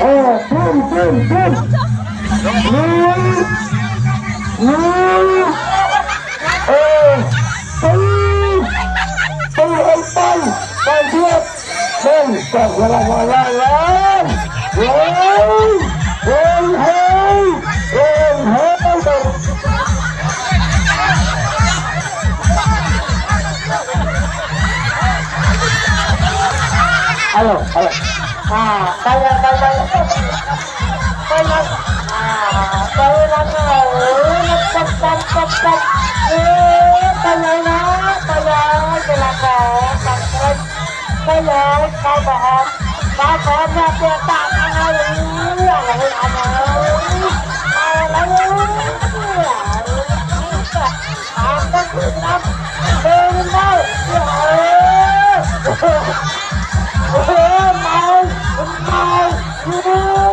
Ồ, phun, phun, phun Núi Núi Ồ, tư Tư ông Tân Tân Thiết Tân Tân Tân Tân Tân Tân Tân Halo, halo. Nah, saya saya saya ah, saya cepat cepat cepat. Eh, saya nak, saya silakan, cepat. Saya apa tak tahu, kenapa? Mau